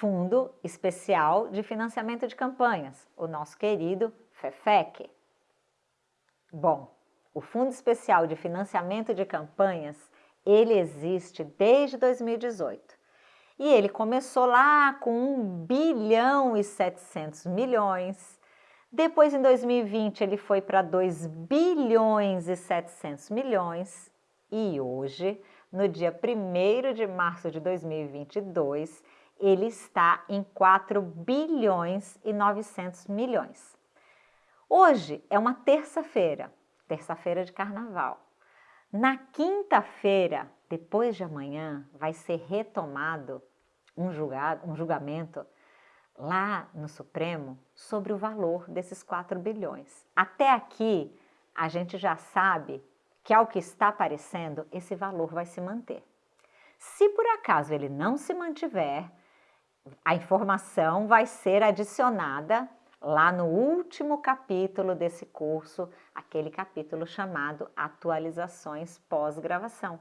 Fundo Especial de Financiamento de Campanhas, o nosso querido FEFEC. Bom, o Fundo Especial de Financiamento de Campanhas, ele existe desde 2018. E ele começou lá com 1 bilhão e 700 milhões. Depois, em 2020, ele foi para 2 bilhões e 700 milhões. E hoje, no dia 1 de março de 2022, ele está em 4 bilhões e 900 milhões. Hoje é uma terça-feira, terça-feira de carnaval. Na quinta-feira, depois de amanhã, vai ser retomado um, julgado, um julgamento lá no Supremo sobre o valor desses 4 bilhões. Até aqui, a gente já sabe que, ao que está aparecendo, esse valor vai se manter. Se por acaso ele não se mantiver, a informação vai ser adicionada lá no último capítulo desse curso, aquele capítulo chamado Atualizações pós-gravação.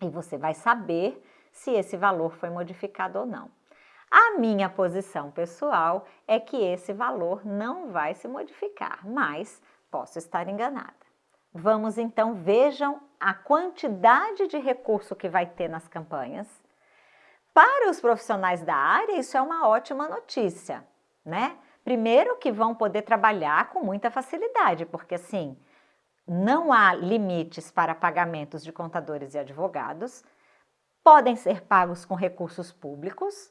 E você vai saber se esse valor foi modificado ou não. A minha posição pessoal é que esse valor não vai se modificar, mas posso estar enganada. Vamos então, vejam a quantidade de recurso que vai ter nas campanhas. Para os profissionais da área, isso é uma ótima notícia, né? Primeiro que vão poder trabalhar com muita facilidade, porque assim, não há limites para pagamentos de contadores e advogados, podem ser pagos com recursos públicos,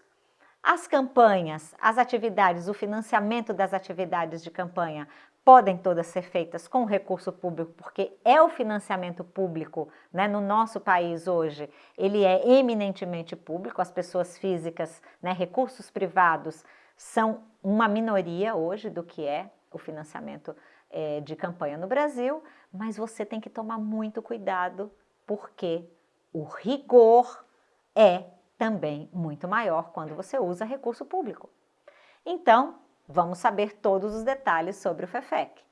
as campanhas, as atividades, o financiamento das atividades de campanha podem todas ser feitas com recurso público, porque é o financiamento público, né, no nosso país hoje, ele é eminentemente público, as pessoas físicas, né, recursos privados, são uma minoria hoje do que é o financiamento é, de campanha no Brasil, mas você tem que tomar muito cuidado porque o rigor é também muito maior quando você usa recurso público. Então, vamos saber todos os detalhes sobre o FEFEC.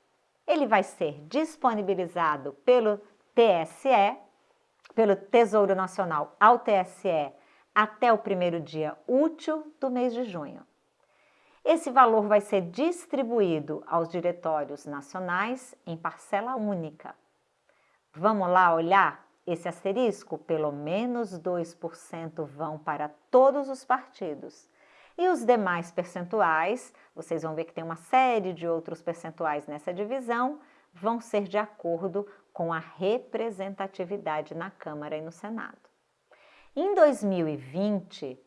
Ele vai ser disponibilizado pelo TSE, pelo Tesouro Nacional ao TSE, até o primeiro dia útil do mês de junho. Esse valor vai ser distribuído aos diretórios nacionais em parcela única. Vamos lá olhar esse asterisco? Pelo menos 2% vão para todos os partidos. E os demais percentuais, vocês vão ver que tem uma série de outros percentuais nessa divisão, vão ser de acordo com a representatividade na Câmara e no Senado. Em 2020,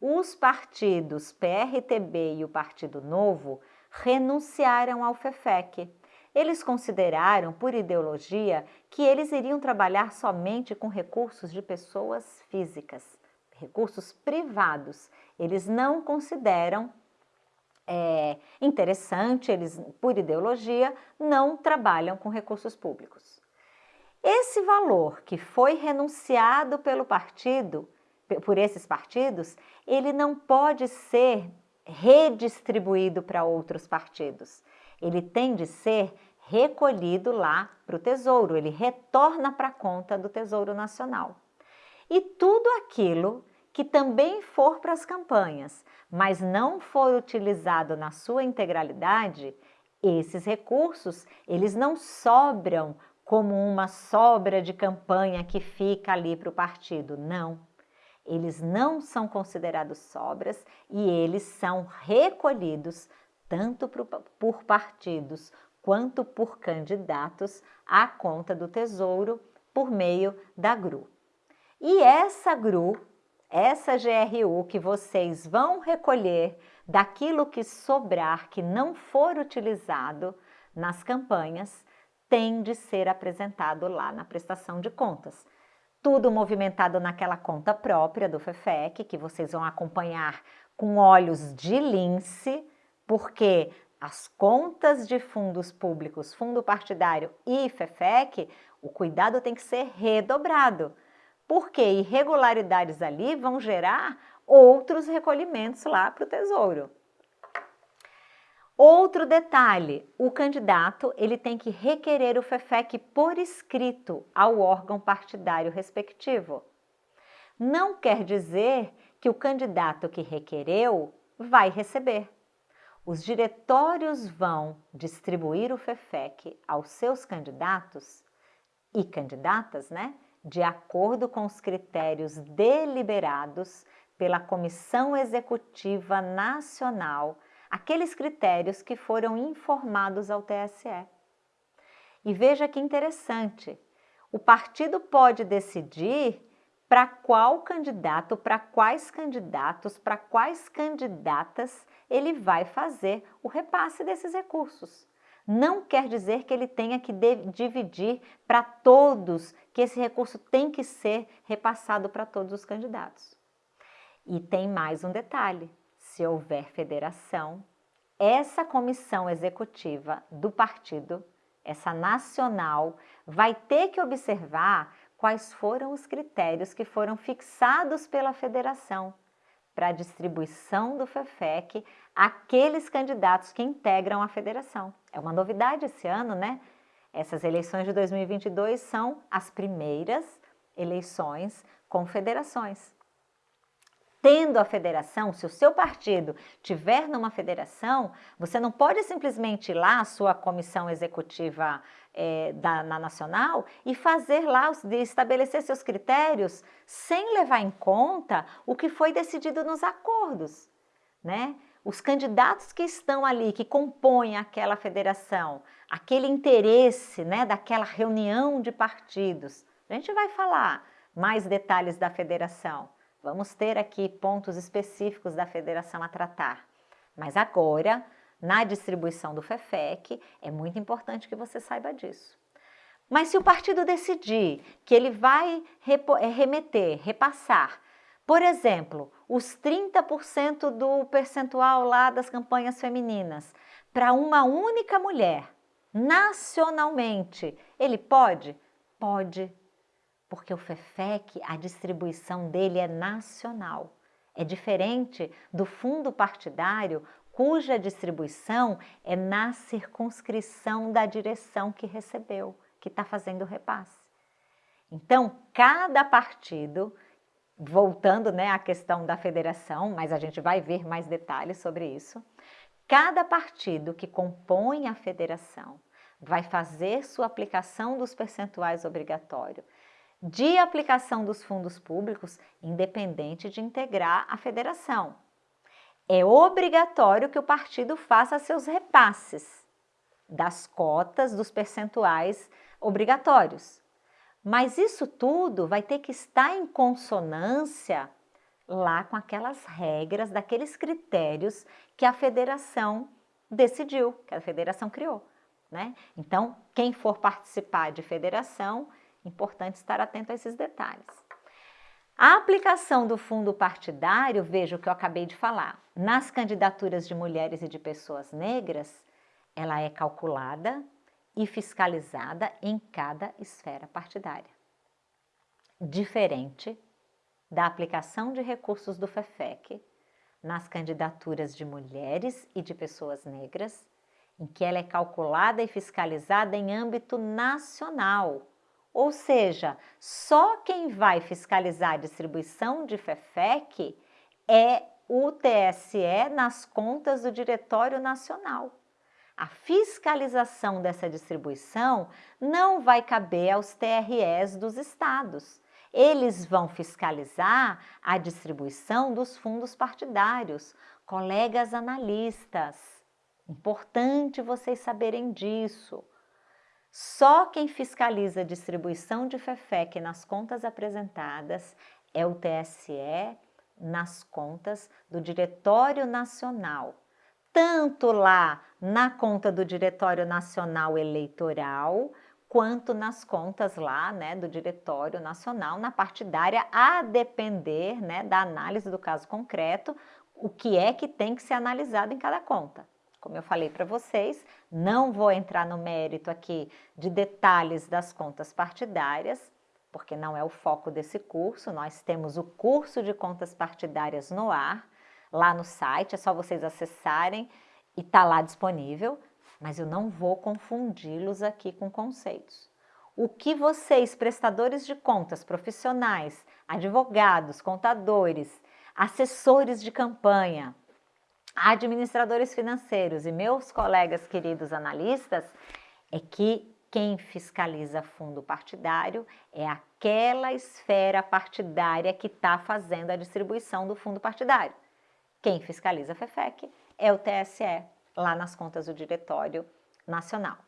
os partidos PRTB e o Partido Novo renunciaram ao FEFEC. Eles consideraram, por ideologia, que eles iriam trabalhar somente com recursos de pessoas físicas, recursos privados. Eles não consideram é, interessante, eles, por ideologia, não trabalham com recursos públicos. Esse valor que foi renunciado pelo partido por esses partidos, ele não pode ser redistribuído para outros partidos. Ele tem de ser recolhido lá para o Tesouro, ele retorna para a conta do Tesouro Nacional. E tudo aquilo que também for para as campanhas, mas não for utilizado na sua integralidade, esses recursos, eles não sobram como uma sobra de campanha que fica ali para o partido, não eles não são considerados sobras e eles são recolhidos tanto por partidos quanto por candidatos à conta do Tesouro por meio da GRU. E essa GRU, essa GRU que vocês vão recolher daquilo que sobrar, que não for utilizado nas campanhas, tem de ser apresentado lá na prestação de contas. Tudo movimentado naquela conta própria do FEFEC, que vocês vão acompanhar com olhos de lince, porque as contas de fundos públicos, fundo partidário e FEFEC, o cuidado tem que ser redobrado, porque irregularidades ali vão gerar outros recolhimentos lá para o Tesouro. Outro detalhe, o candidato ele tem que requerer o FEFEC por escrito ao órgão partidário respectivo. Não quer dizer que o candidato que requereu vai receber. Os diretórios vão distribuir o FEFEC aos seus candidatos e candidatas, né, de acordo com os critérios deliberados pela Comissão Executiva Nacional, aqueles critérios que foram informados ao TSE. E veja que interessante, o partido pode decidir para qual candidato, para quais candidatos, para quais candidatas ele vai fazer o repasse desses recursos. Não quer dizer que ele tenha que dividir para todos, que esse recurso tem que ser repassado para todos os candidatos. E tem mais um detalhe: se houver federação, essa comissão executiva do partido, essa nacional, vai ter que observar quais foram os critérios que foram fixados pela federação para a distribuição do FEFEC àqueles candidatos que integram a federação. É uma novidade esse ano, né? Essas eleições de 2022 são as primeiras eleições com federações tendo a federação, se o seu partido tiver numa federação, você não pode simplesmente ir lá, a sua comissão executiva é, da, na nacional, e fazer lá, estabelecer seus critérios sem levar em conta o que foi decidido nos acordos, né? Os candidatos que estão ali, que compõem aquela federação, aquele interesse, né, daquela reunião de partidos. A gente vai falar mais detalhes da federação. Vamos ter aqui pontos específicos da federação a tratar. Mas agora, na distribuição do FEFEC, é muito importante que você saiba disso. Mas se o partido decidir que ele vai é, remeter, repassar, por exemplo, os 30% do percentual lá das campanhas femininas para uma única mulher, nacionalmente, ele pode? Pode porque o FEFEC, a distribuição dele é nacional. É diferente do fundo partidário, cuja distribuição é na circunscrição da direção que recebeu, que está fazendo o repasse. Então, cada partido, voltando né, à questão da federação, mas a gente vai ver mais detalhes sobre isso, cada partido que compõe a federação vai fazer sua aplicação dos percentuais obrigatórios de aplicação dos fundos públicos, independente de integrar a federação. É obrigatório que o partido faça seus repasses das cotas, dos percentuais obrigatórios. Mas isso tudo vai ter que estar em consonância lá com aquelas regras, daqueles critérios que a federação decidiu, que a federação criou. Né? Então, quem for participar de federação Importante estar atento a esses detalhes. A aplicação do fundo partidário, veja o que eu acabei de falar, nas candidaturas de mulheres e de pessoas negras, ela é calculada e fiscalizada em cada esfera partidária. Diferente da aplicação de recursos do FEFEC nas candidaturas de mulheres e de pessoas negras, em que ela é calculada e fiscalizada em âmbito nacional, ou seja, só quem vai fiscalizar a distribuição de FEFEC é o TSE nas contas do Diretório Nacional. A fiscalização dessa distribuição não vai caber aos TREs dos estados. Eles vão fiscalizar a distribuição dos fundos partidários. Colegas analistas, importante vocês saberem disso. Só quem fiscaliza a distribuição de FEFEC nas contas apresentadas é o TSE nas contas do Diretório Nacional, tanto lá na conta do Diretório Nacional Eleitoral, quanto nas contas lá, né, do Diretório Nacional, na partidária, a depender, né, da análise do caso concreto, o que é que tem que ser analisado em cada conta. Como eu falei para vocês, não vou entrar no mérito aqui de detalhes das contas partidárias, porque não é o foco desse curso. Nós temos o curso de contas partidárias no ar, lá no site, é só vocês acessarem e está lá disponível, mas eu não vou confundi-los aqui com conceitos. O que vocês, prestadores de contas, profissionais, advogados, contadores, assessores de campanha, administradores financeiros e meus colegas queridos analistas, é que quem fiscaliza fundo partidário é aquela esfera partidária que está fazendo a distribuição do fundo partidário. Quem fiscaliza a FEFEC é o TSE, lá nas contas do Diretório Nacional.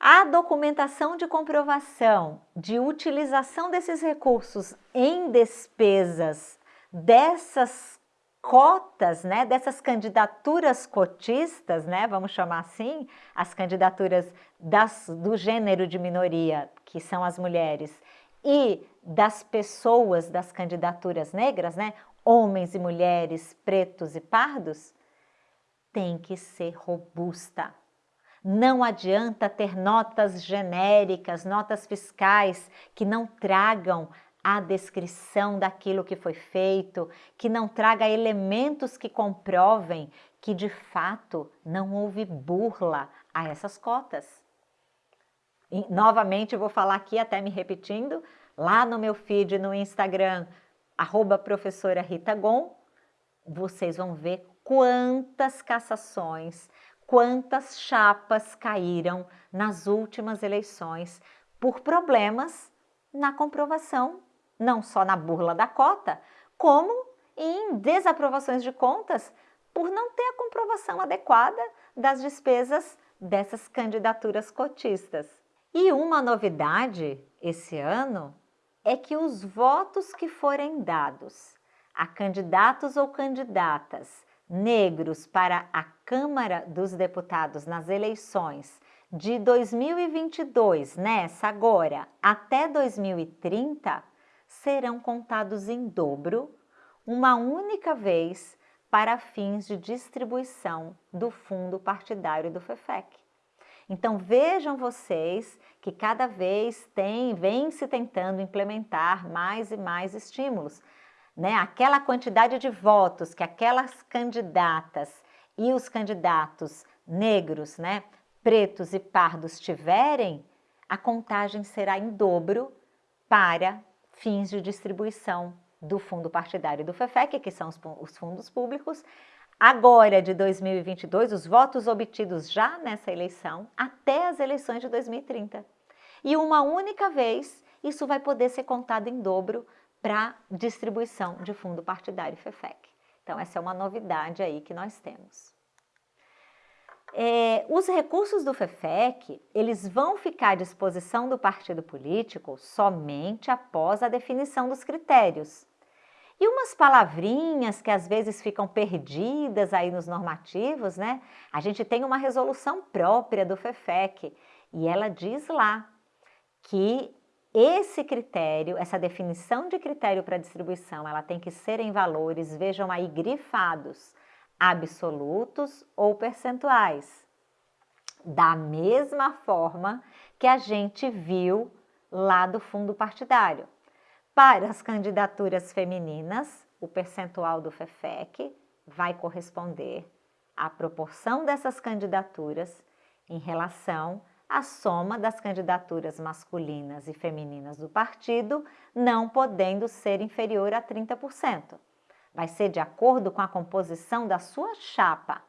A documentação de comprovação de utilização desses recursos em despesas dessas cotas, né, dessas candidaturas cotistas, né, vamos chamar assim, as candidaturas das, do gênero de minoria, que são as mulheres, e das pessoas das candidaturas negras, né, homens e mulheres, pretos e pardos, tem que ser robusta. Não adianta ter notas genéricas, notas fiscais que não tragam a descrição daquilo que foi feito, que não traga elementos que comprovem que de fato não houve burla a essas cotas. E, novamente vou falar aqui, até me repetindo, lá no meu feed no Instagram, arroba professora Rita Gon, vocês vão ver quantas cassações, quantas chapas caíram nas últimas eleições por problemas na comprovação não só na burla da cota, como em desaprovações de contas por não ter a comprovação adequada das despesas dessas candidaturas cotistas. E uma novidade esse ano é que os votos que forem dados a candidatos ou candidatas negros para a Câmara dos Deputados nas eleições de 2022, nessa agora, até 2030, serão contados em dobro, uma única vez, para fins de distribuição do fundo partidário do FEFEC. Então vejam vocês que cada vez tem, vem se tentando implementar mais e mais estímulos. Né? Aquela quantidade de votos que aquelas candidatas e os candidatos negros, né, pretos e pardos tiverem, a contagem será em dobro para fins de distribuição do fundo partidário do FEFEC, que são os fundos públicos, agora de 2022, os votos obtidos já nessa eleição, até as eleições de 2030. E uma única vez, isso vai poder ser contado em dobro para distribuição de fundo partidário FEFEC. Então, essa é uma novidade aí que nós temos. É, os recursos do FEFEC, eles vão ficar à disposição do partido político somente após a definição dos critérios. E umas palavrinhas que às vezes ficam perdidas aí nos normativos, né? A gente tem uma resolução própria do FEFEC e ela diz lá que esse critério, essa definição de critério para distribuição, ela tem que ser em valores, vejam aí, grifados, absolutos ou percentuais. Da mesma forma que a gente viu lá do fundo partidário. Para as candidaturas femininas, o percentual do FEFEC vai corresponder à proporção dessas candidaturas em relação à soma das candidaturas masculinas e femininas do partido, não podendo ser inferior a 30% vai ser de acordo com a composição da sua chapa.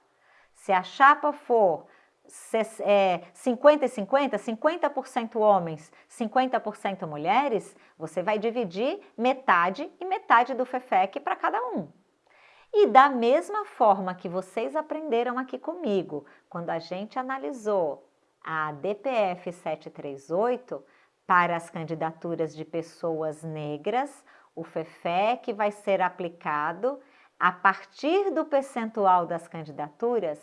Se a chapa for 50 e 50, 50% homens, 50% mulheres, você vai dividir metade e metade do FEFEC para cada um. E da mesma forma que vocês aprenderam aqui comigo, quando a gente analisou a DPF 738 para as candidaturas de pessoas negras, o FEFEC vai ser aplicado a partir do percentual das candidaturas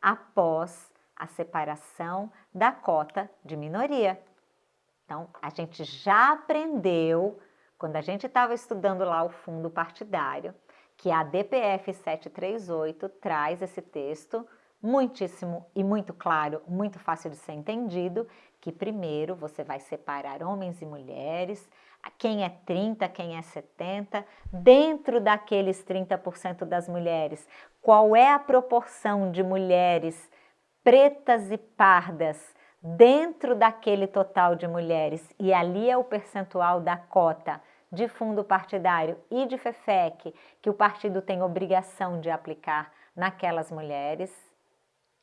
após a separação da cota de minoria. Então, a gente já aprendeu, quando a gente estava estudando lá o fundo partidário, que a DPF 738 traz esse texto muitíssimo e muito claro, muito fácil de ser entendido, que primeiro você vai separar homens e mulheres, quem é 30, quem é 70, dentro daqueles 30% das mulheres, qual é a proporção de mulheres pretas e pardas dentro daquele total de mulheres, e ali é o percentual da cota de fundo partidário e de FEFEC que o partido tem obrigação de aplicar naquelas mulheres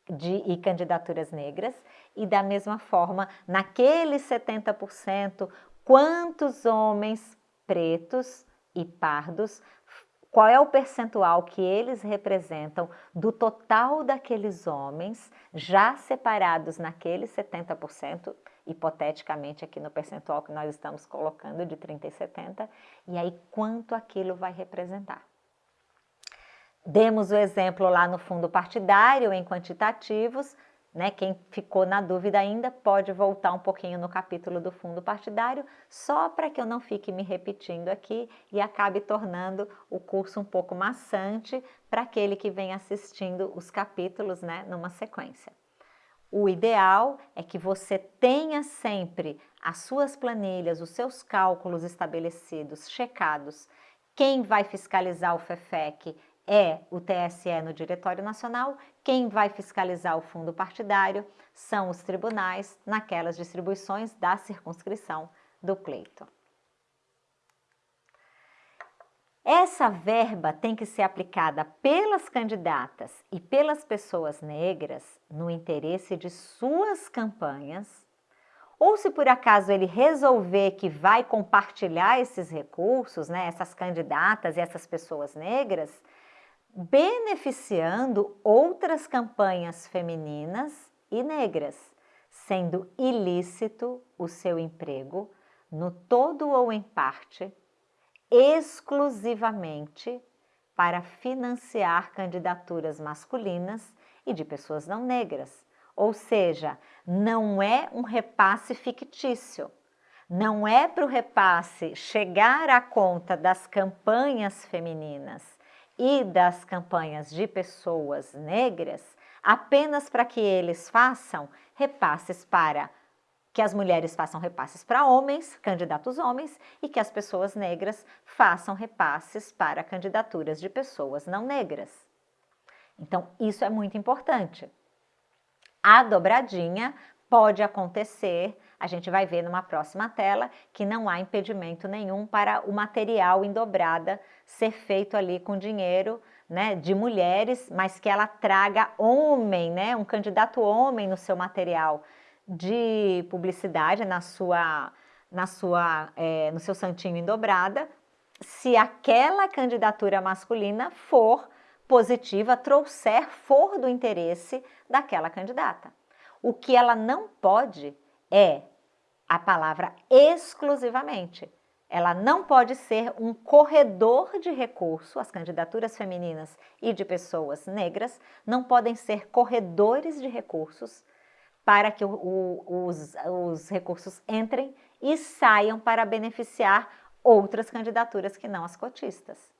de, e candidaturas negras, e da mesma forma, naqueles 70%, quantos homens pretos e pardos qual é o percentual que eles representam do total daqueles homens já separados naqueles 70%, hipoteticamente aqui no percentual que nós estamos colocando de 30 e 70, e aí quanto aquilo vai representar. Demos o exemplo lá no fundo partidário em quantitativos, né? Quem ficou na dúvida ainda pode voltar um pouquinho no capítulo do fundo partidário, só para que eu não fique me repetindo aqui e acabe tornando o curso um pouco maçante para aquele que vem assistindo os capítulos né, numa sequência. O ideal é que você tenha sempre as suas planilhas, os seus cálculos estabelecidos, checados. Quem vai fiscalizar o FEFEC é o TSE no Diretório Nacional, quem vai fiscalizar o fundo partidário são os tribunais naquelas distribuições da circunscrição do pleito. Essa verba tem que ser aplicada pelas candidatas e pelas pessoas negras no interesse de suas campanhas, ou se por acaso ele resolver que vai compartilhar esses recursos, né, essas candidatas e essas pessoas negras, beneficiando outras campanhas femininas e negras, sendo ilícito o seu emprego, no todo ou em parte, exclusivamente para financiar candidaturas masculinas e de pessoas não negras. Ou seja, não é um repasse fictício. Não é para o repasse chegar à conta das campanhas femininas e das campanhas de pessoas negras apenas para que eles façam repasses para que as mulheres façam repasses para homens, candidatos homens, e que as pessoas negras façam repasses para candidaturas de pessoas não negras. Então, isso é muito importante. A dobradinha pode acontecer, a gente vai ver numa próxima tela, que não há impedimento nenhum para o material em dobrada ser feito ali com dinheiro né, de mulheres, mas que ela traga homem, né, um candidato homem no seu material de publicidade, na sua, na sua, é, no seu santinho em dobrada, se aquela candidatura masculina for positiva, trouxer, for do interesse daquela candidata. O que ela não pode é a palavra exclusivamente. Ela não pode ser um corredor de recurso, as candidaturas femininas e de pessoas negras não podem ser corredores de recursos para que o, o, os, os recursos entrem e saiam para beneficiar outras candidaturas que não as cotistas.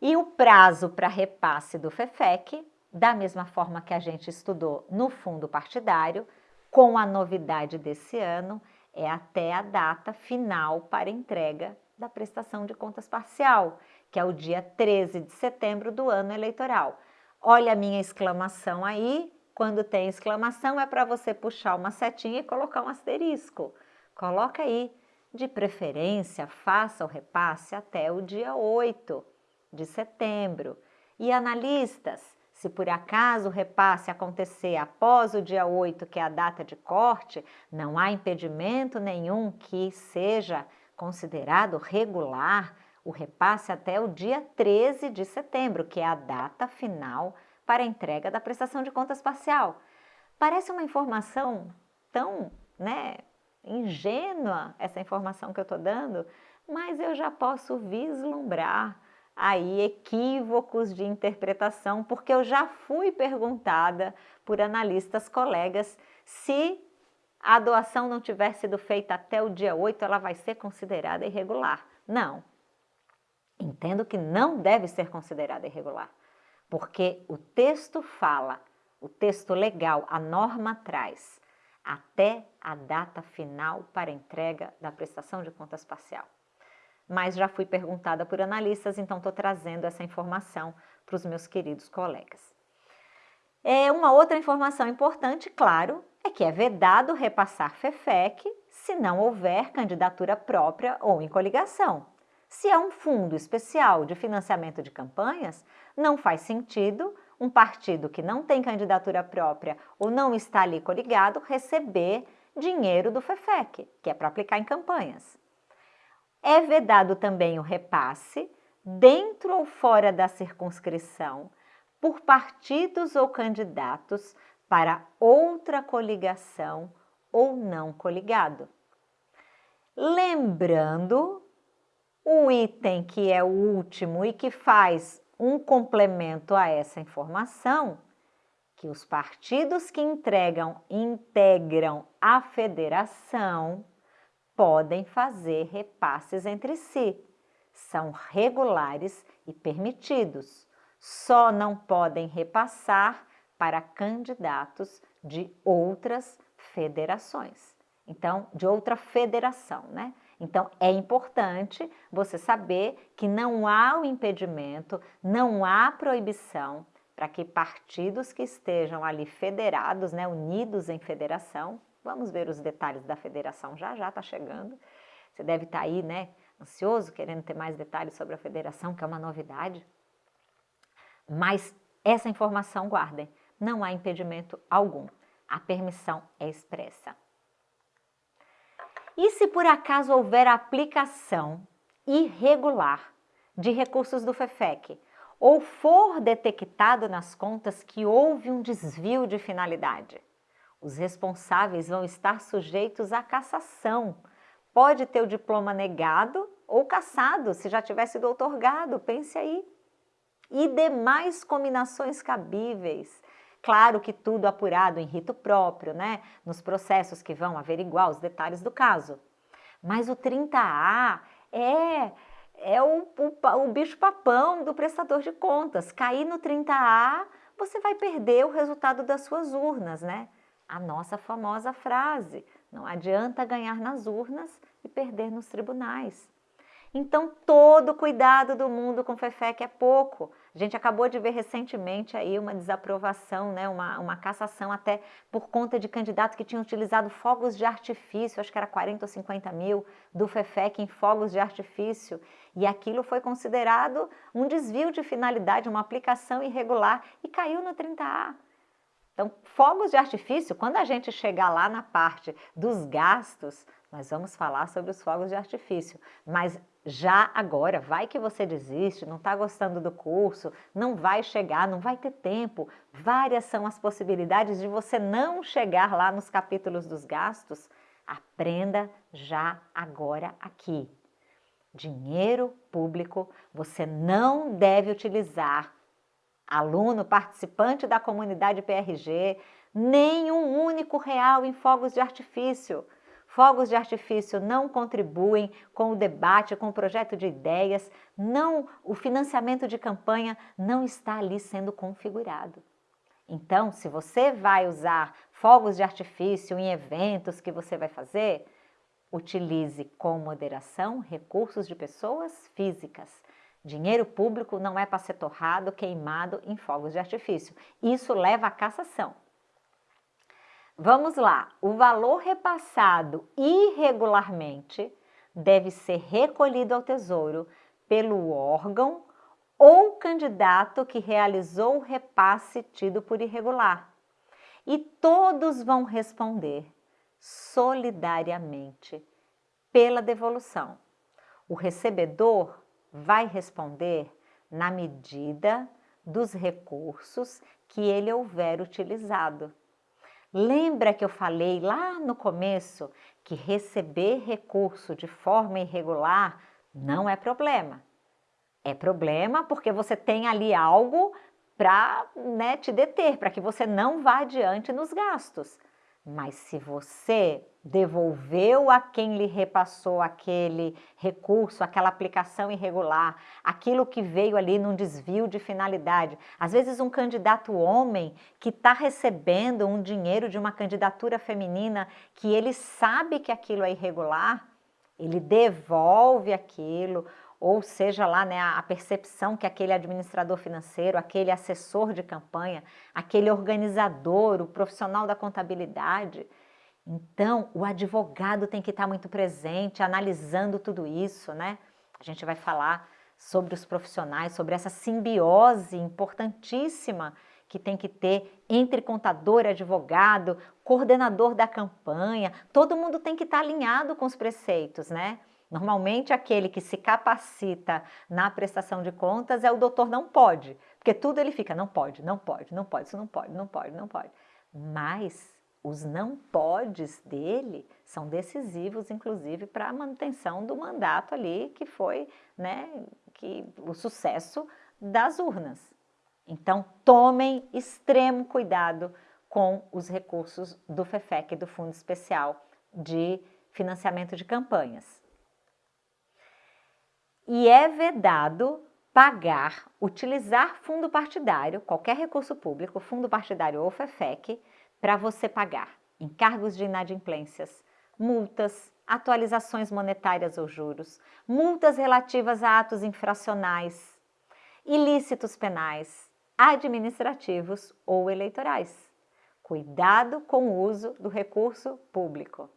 E o prazo para repasse do FEFEC da mesma forma que a gente estudou no fundo partidário, com a novidade desse ano, é até a data final para entrega da prestação de contas parcial, que é o dia 13 de setembro do ano eleitoral. Olha a minha exclamação aí, quando tem exclamação é para você puxar uma setinha e colocar um asterisco. Coloca aí, de preferência, faça o repasse até o dia 8 de setembro. E analistas, se por acaso o repasse acontecer após o dia 8, que é a data de corte, não há impedimento nenhum que seja considerado regular o repasse até o dia 13 de setembro, que é a data final para a entrega da prestação de contas parcial. Parece uma informação tão né, ingênua essa informação que eu estou dando, mas eu já posso vislumbrar aí equívocos de interpretação, porque eu já fui perguntada por analistas colegas se a doação não tiver sido feita até o dia 8, ela vai ser considerada irregular. Não. Entendo que não deve ser considerada irregular, porque o texto fala, o texto legal, a norma traz até a data final para entrega da prestação de contas parcial mas já fui perguntada por analistas, então estou trazendo essa informação para os meus queridos colegas. É, uma outra informação importante, claro, é que é vedado repassar FEFEC se não houver candidatura própria ou em coligação. Se é um fundo especial de financiamento de campanhas, não faz sentido um partido que não tem candidatura própria ou não está ali coligado receber dinheiro do FEFEC, que é para aplicar em campanhas. É vedado também o repasse, dentro ou fora da circunscrição, por partidos ou candidatos para outra coligação ou não coligado. Lembrando o item que é o último e que faz um complemento a essa informação, que os partidos que entregam, integram a federação podem fazer repasses entre si. São regulares e permitidos. Só não podem repassar para candidatos de outras federações. Então, de outra federação, né? Então, é importante você saber que não há o impedimento, não há proibição para que partidos que estejam ali federados, né, unidos em federação, vamos ver os detalhes da federação já já está chegando, você deve estar tá aí, né, ansioso, querendo ter mais detalhes sobre a federação, que é uma novidade, mas essa informação guardem, não há impedimento algum, a permissão é expressa. E se por acaso houver aplicação irregular de recursos do FEFEC ou for detectado nas contas que houve um desvio de finalidade, os responsáveis vão estar sujeitos à cassação. Pode ter o diploma negado ou cassado, se já tivesse sido otorgado, pense aí. E demais combinações cabíveis Claro que tudo apurado em rito próprio, né? Nos processos que vão averiguar os detalhes do caso. Mas o 30A é, é o, o, o bicho papão do prestador de contas. Cair no 30A, você vai perder o resultado das suas urnas, né? A nossa famosa frase, não adianta ganhar nas urnas e perder nos tribunais. Então, todo cuidado do mundo com FEFEC é pouco. A gente acabou de ver recentemente aí uma desaprovação, né, uma, uma cassação até por conta de candidatos que tinham utilizado fogos de artifício, acho que era 40 ou 50 mil do FEFEC em fogos de artifício, e aquilo foi considerado um desvio de finalidade, uma aplicação irregular e caiu no 30A. Então, fogos de artifício, quando a gente chegar lá na parte dos gastos, nós vamos falar sobre os fogos de artifício, mas já agora, vai que você desiste, não está gostando do curso, não vai chegar, não vai ter tempo. Várias são as possibilidades de você não chegar lá nos capítulos dos gastos. Aprenda já agora aqui. Dinheiro público você não deve utilizar. Aluno, participante da comunidade PRG, nem um único real em fogos de artifício. Fogos de artifício não contribuem com o debate, com o projeto de ideias, não, o financiamento de campanha não está ali sendo configurado. Então, se você vai usar fogos de artifício em eventos que você vai fazer, utilize com moderação recursos de pessoas físicas. Dinheiro público não é para ser torrado, queimado em fogos de artifício. Isso leva à cassação. Vamos lá, o valor repassado irregularmente deve ser recolhido ao Tesouro pelo órgão ou candidato que realizou o repasse tido por irregular. E todos vão responder solidariamente pela devolução. O recebedor vai responder na medida dos recursos que ele houver utilizado. Lembra que eu falei lá no começo que receber recurso de forma irregular não é problema. É problema porque você tem ali algo para né, te deter, para que você não vá adiante nos gastos. Mas se você devolveu a quem lhe repassou aquele recurso, aquela aplicação irregular, aquilo que veio ali num desvio de finalidade. Às vezes um candidato homem que está recebendo um dinheiro de uma candidatura feminina que ele sabe que aquilo é irregular, ele devolve aquilo, ou seja lá né, a percepção que aquele administrador financeiro, aquele assessor de campanha, aquele organizador, o profissional da contabilidade. Então, o advogado tem que estar muito presente, analisando tudo isso, né? A gente vai falar sobre os profissionais, sobre essa simbiose importantíssima que tem que ter entre contador advogado, coordenador da campanha, todo mundo tem que estar alinhado com os preceitos, né? Normalmente, aquele que se capacita na prestação de contas é o doutor não pode, porque tudo ele fica, não pode, não pode, não pode, isso não pode, não pode, não pode. Mas os não podes dele são decisivos, inclusive, para a manutenção do mandato ali, que foi né, que, o sucesso das urnas. Então, tomem extremo cuidado com os recursos do FEFEC, do Fundo Especial de Financiamento de Campanhas e é vedado pagar, utilizar fundo partidário, qualquer recurso público, fundo partidário ou FEFEC, para você pagar encargos de inadimplências, multas, atualizações monetárias ou juros, multas relativas a atos infracionais, ilícitos penais, administrativos ou eleitorais. Cuidado com o uso do recurso público.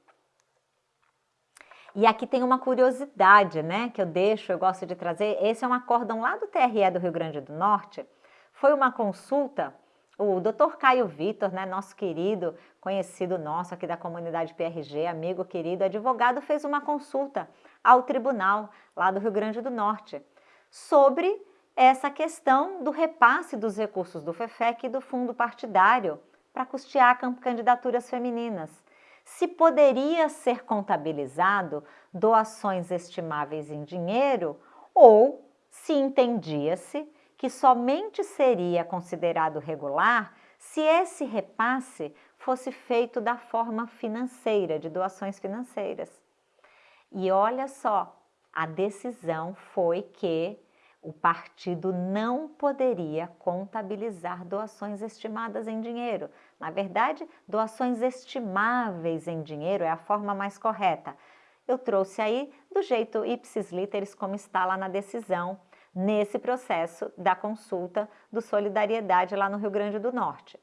E aqui tem uma curiosidade, né, que eu deixo, eu gosto de trazer. Esse é um acórdão lá do TRE do Rio Grande do Norte. Foi uma consulta, o Dr. Caio Vitor, né, nosso querido, conhecido nosso aqui da comunidade PRG, amigo querido, advogado, fez uma consulta ao tribunal lá do Rio Grande do Norte sobre essa questão do repasse dos recursos do FEFEC e do fundo partidário para custear candidaturas femininas se poderia ser contabilizado doações estimáveis em dinheiro ou se entendia-se que somente seria considerado regular se esse repasse fosse feito da forma financeira, de doações financeiras. E olha só, a decisão foi que o partido não poderia contabilizar doações estimadas em dinheiro. Na verdade, doações estimáveis em dinheiro é a forma mais correta. Eu trouxe aí do jeito ipsis literis como está lá na decisão, nesse processo da consulta do Solidariedade lá no Rio Grande do Norte.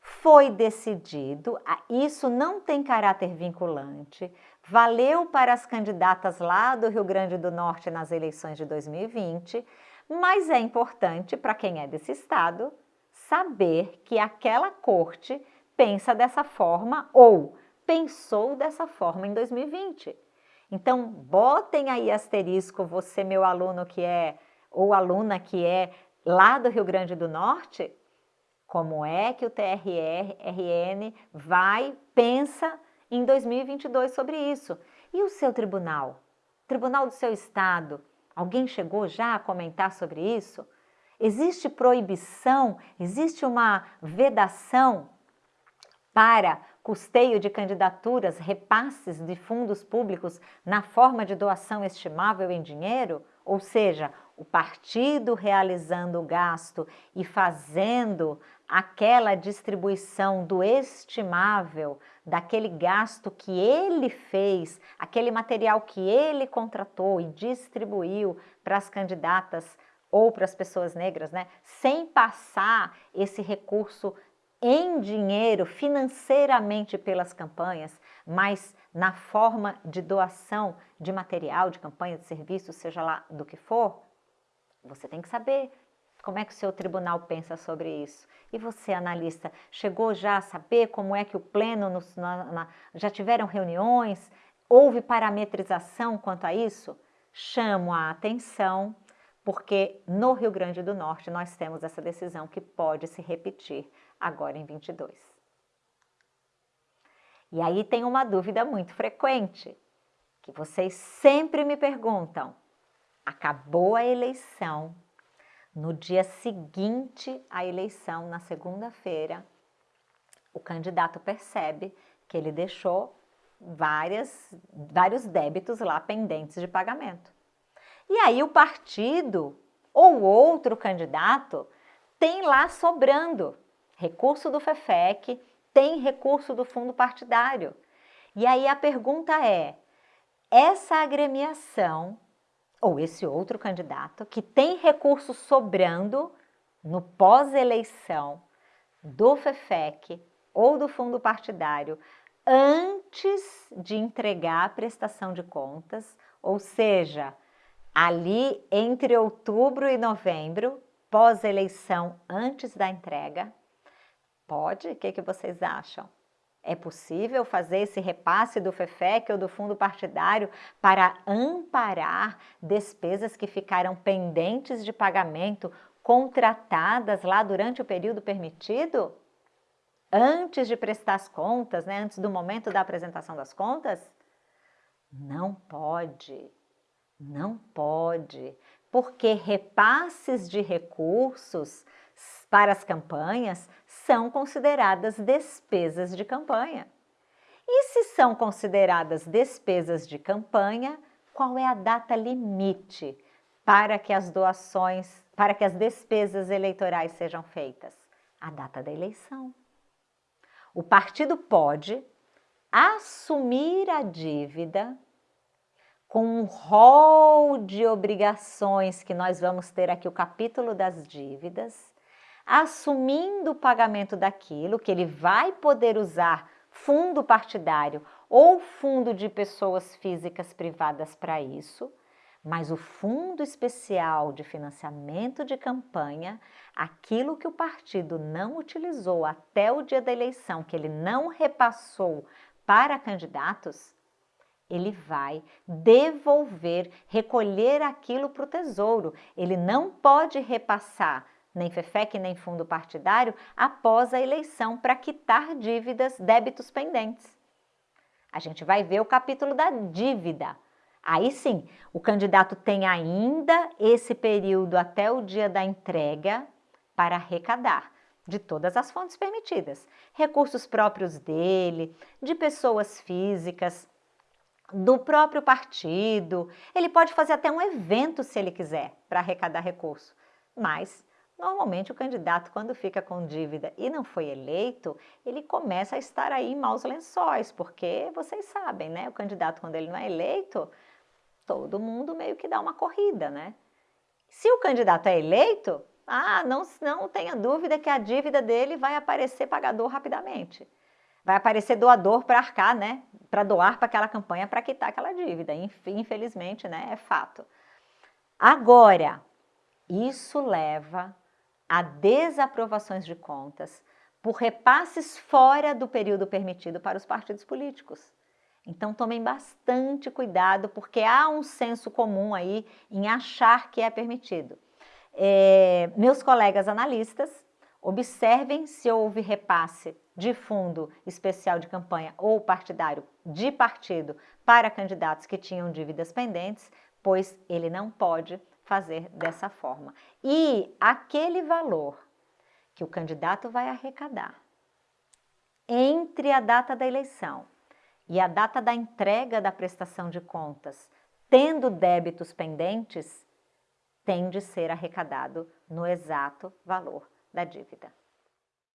Foi decidido, isso não tem caráter vinculante, valeu para as candidatas lá do Rio Grande do Norte nas eleições de 2020, mas é importante para quem é desse estado saber que aquela corte pensa dessa forma ou pensou dessa forma em 2020. Então, botem aí asterisco, você, meu aluno que é, ou aluna que é lá do Rio Grande do Norte, como é que o TRRN vai, pensa em 2022 sobre isso. E o seu tribunal? Tribunal do seu estado? Alguém chegou já a comentar sobre isso? Existe proibição, existe uma vedação para custeio de candidaturas, repasses de fundos públicos na forma de doação estimável em dinheiro? Ou seja, o partido realizando o gasto e fazendo aquela distribuição do estimável, daquele gasto que ele fez, aquele material que ele contratou e distribuiu para as candidatas ou para as pessoas negras, né, sem passar esse recurso em dinheiro, financeiramente pelas campanhas, mas na forma de doação de material, de campanha, de serviço, seja lá do que for, você tem que saber como é que o seu tribunal pensa sobre isso. E você, analista, chegou já a saber como é que o pleno, no, na, na, já tiveram reuniões? Houve parametrização quanto a isso? Chamo a atenção, porque no Rio Grande do Norte nós temos essa decisão que pode se repetir agora em 22. E aí tem uma dúvida muito frequente, que vocês sempre me perguntam, acabou a eleição, no dia seguinte à eleição, na segunda-feira, o candidato percebe que ele deixou várias, vários débitos lá pendentes de pagamento. E aí o partido ou outro candidato tem lá sobrando recurso do FEFEC, tem recurso do fundo partidário. E aí a pergunta é, essa agremiação ou esse outro candidato que tem recursos sobrando no pós-eleição do FEFEC ou do fundo partidário antes de entregar a prestação de contas, ou seja, ali entre outubro e novembro, pós-eleição, antes da entrega? Pode? O que, que vocês acham? É possível fazer esse repasse do FEFEC ou do fundo partidário para amparar despesas que ficaram pendentes de pagamento contratadas lá durante o período permitido? Antes de prestar as contas, né? antes do momento da apresentação das contas? Não pode, não pode, porque repasses de recursos para as campanhas são consideradas despesas de campanha. E se são consideradas despesas de campanha, qual é a data limite para que as doações, para que as despesas eleitorais sejam feitas? A data da eleição. O partido pode assumir a dívida com um rol de obrigações que nós vamos ter aqui o capítulo das dívidas, assumindo o pagamento daquilo que ele vai poder usar fundo partidário ou fundo de pessoas físicas privadas para isso, mas o fundo especial de financiamento de campanha, aquilo que o partido não utilizou até o dia da eleição, que ele não repassou para candidatos, ele vai devolver, recolher aquilo para o tesouro. Ele não pode repassar nem FEFEC, nem fundo partidário, após a eleição para quitar dívidas, débitos pendentes. A gente vai ver o capítulo da dívida. Aí sim, o candidato tem ainda esse período até o dia da entrega para arrecadar de todas as fontes permitidas. Recursos próprios dele, de pessoas físicas, do próprio partido. Ele pode fazer até um evento se ele quiser para arrecadar recurso, mas Normalmente o candidato quando fica com dívida e não foi eleito, ele começa a estar aí em maus lençóis, porque vocês sabem, né? O candidato quando ele não é eleito, todo mundo meio que dá uma corrida, né? Se o candidato é eleito, ah, não, não tenha dúvida que a dívida dele vai aparecer pagador rapidamente. Vai aparecer doador para arcar, né? Para doar para aquela campanha para quitar aquela dívida. Infelizmente, né? É fato. Agora, isso leva a desaprovações de contas por repasses fora do período permitido para os partidos políticos. Então tomem bastante cuidado, porque há um senso comum aí em achar que é permitido. É, meus colegas analistas, observem se houve repasse de fundo especial de campanha ou partidário de partido para candidatos que tinham dívidas pendentes, pois ele não pode fazer dessa forma. E aquele valor que o candidato vai arrecadar entre a data da eleição e a data da entrega da prestação de contas, tendo débitos pendentes, tem de ser arrecadado no exato valor da dívida.